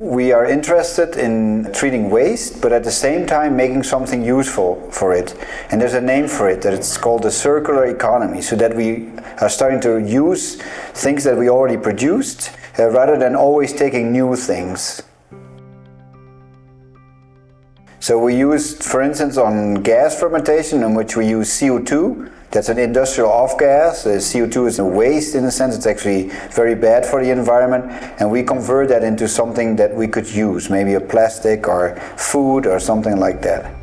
We are interested in treating waste, but at the same time making something useful for it. And there's a name for it, that it's called the circular economy, so that we are starting to use things that we already produced, uh, rather than always taking new things. So we use, for instance, on gas fermentation, in which we use CO2, that's an industrial off-gas. CO2 is a waste in a sense. It's actually very bad for the environment. And we convert that into something that we could use, maybe a plastic or food or something like that.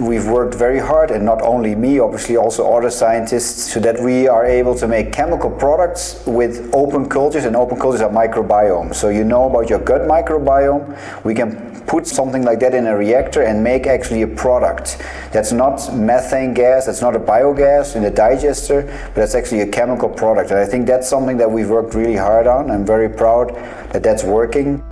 We've worked very hard, and not only me, obviously also other scientists, so that we are able to make chemical products with open cultures, and open cultures are microbiomes. So you know about your gut microbiome, we can put something like that in a reactor and make actually a product. That's not methane gas, that's not a biogas in the digester, but that's actually a chemical product. And I think that's something that we've worked really hard on. I'm very proud that that's working.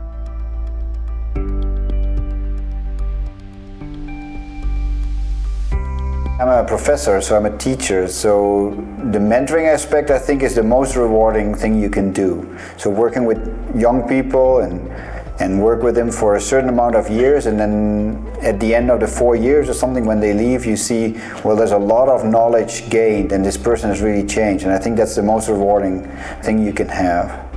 I'm a professor, so I'm a teacher, so the mentoring aspect I think is the most rewarding thing you can do. So working with young people and and work with them for a certain amount of years and then at the end of the four years or something when they leave you see well there's a lot of knowledge gained and this person has really changed and I think that's the most rewarding thing you can have.